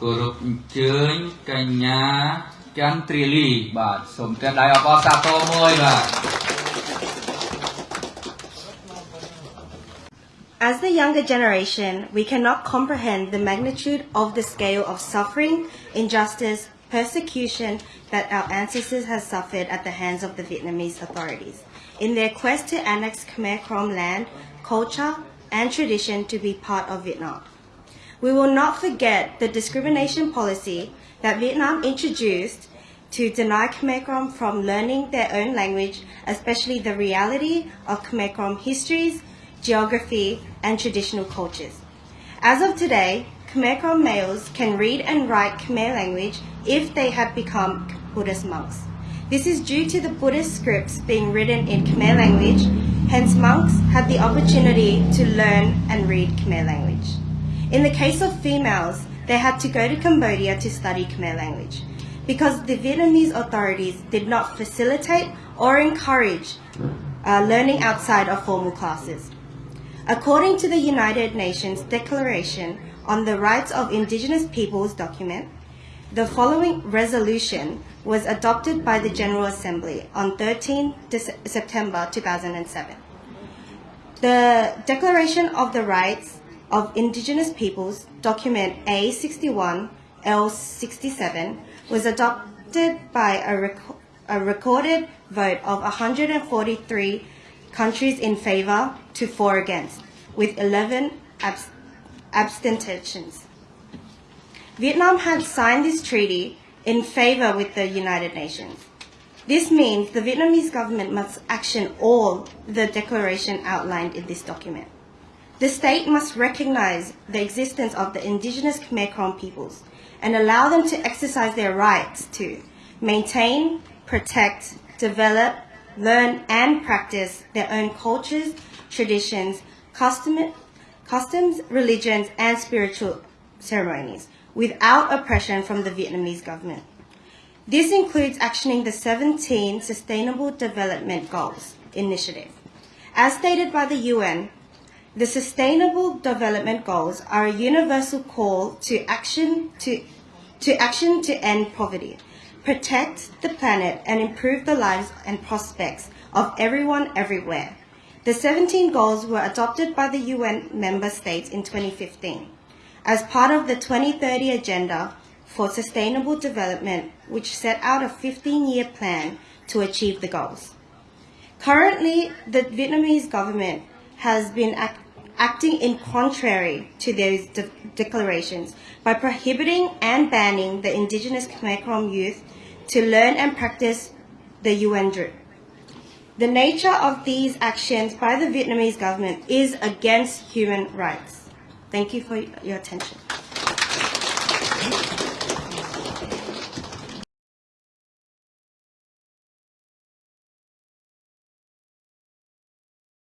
គោរពអញ្ជើញកញ្ញាចន្ទ្រាលី បាទសូមត្រេះដៃអបអរសាទរមួយបាទ As the younger generation, we cannot comprehend the magnitude of the scale of suffering, injustice, persecution that our ancestors have suffered at the hands of the Vietnamese authorities in their quest to annex Khmer Krom land, culture, and tradition to be part of Vietnam. We will not forget the discrimination policy that Vietnam introduced to deny Khmer Krom from learning their own language, especially the reality of Khmer Krom histories, geography, and traditional cultures. As of today, Khmer Krom males can read and write Khmer language if they have become Buddhist monks. This is due to the Buddhist scripts being written in Khmer language, hence monks had the opportunity to learn and read Khmer language. In the case of females, they had to go to Cambodia to study Khmer language because the Vietnamese authorities did not facilitate or encourage uh, learning outside of formal classes. According to the United Nations Declaration on the Rights of Indigenous Peoples document, the following resolution was adopted by the General Assembly on 13 September 2007. The Declaration of the Rights of Indigenous Peoples, document A61 L67, was adopted by a, rec- a recorded vote of 143 countries in favor to 4 against, with 11 abs- abstentions. Vietnam had signed this treaty in favor with the United Nations. This means the Vietnamese government must action all the declaration outlined in this document. The state must recognize the existence of the indigenous Khmer Krom peoples and allow them to exercise their rights to maintain, protect, develop, learn, and practice their own cultures, traditions, custom, customs, religions, and spiritual ceremonies without oppression from the Vietnamese government. This includes actioning the 17 Sustainable Development Goals initiative. As stated by the UN, the Sustainable Development Goals are a universal call to action to, to action to end poverty, protect the planet, and improve the lives and prospects of everyone everywhere. The 17 goals were adopted by the UN member states in 2015 as part of the 2030 Agenda for Sustainable Development, which set out a 15-year plan to achieve the goals. Currently, the Vietnamese government has been ac- acting in contrary to those de- declarations by prohibiting and banning the indigenous Khmer Krom youth to learn and practice the UNDRIP. The nature of these actions by the Vietnamese government is against human rights. Thank you for your attention.